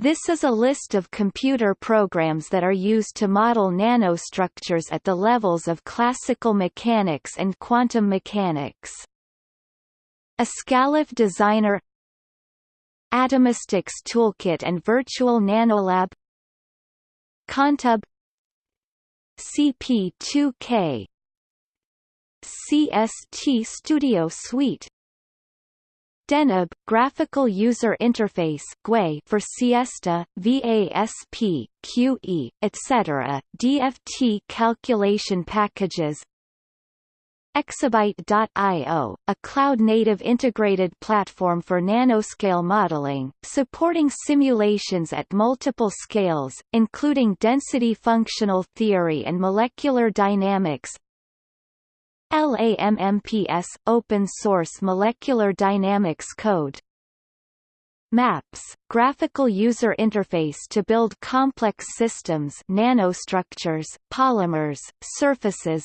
This is a list of computer programs that are used to model nanostructures at the levels of classical mechanics and quantum mechanics. Ascalaph Designer Atomistix Toolkit and Virtual Nanolab Contub CP2K CST Studio Suite Deneb Graphical User Interface GUI for Siesta, VASP, QE, etc., DFT calculation packages Exabyte.io, a cloud-native integrated platform for nanoscale modeling, supporting simulations at multiple scales, including density functional theory and molecular dynamics LAMMPS – Open Source Molecular Dynamics Code. MAPS – Graphical User Interface to build complex systems nanostructures, polymers, surfaces.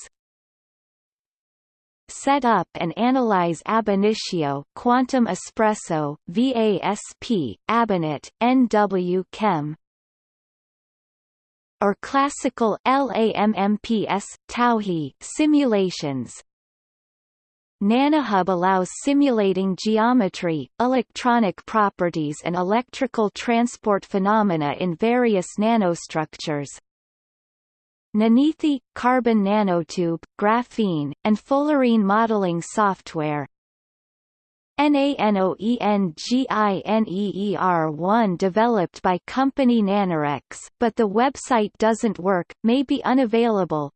Set up and analyze ab initio Quantum Espresso, VASP, Abinit, NW Chem or classical LAMMPS Towhee simulations. NanoHub allows simulating geometry, electronic properties and electrical transport phenomena in various nanostructures. Nanithi, carbon nanotube, graphene, and fullerene modeling software NANOENGINEER1 developed by company Nanorex, but the website doesn't work, may be unavailable.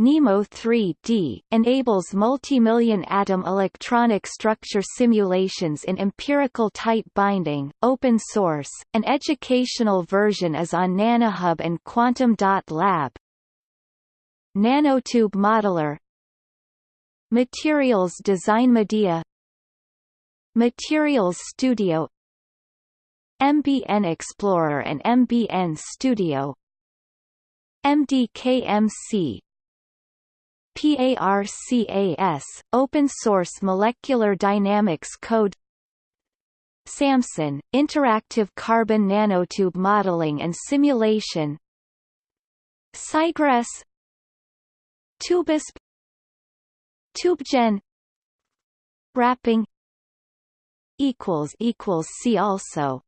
NEMO 3D enables multimillion atom electronic structure simulations in empirical tight binding, open source. An educational version is on NanoHub and Quantum.lab. Nanotube Modeler Materials Design MedeA Materials Studio MBN Explorer and MBN Studio MDKMC PARCAS, Open Source Molecular Dynamics Code SAMSON, Interactive Carbon Nanotube Modeling and Simulation Cygress TubeISP TubeGen Wrapping equals equals see also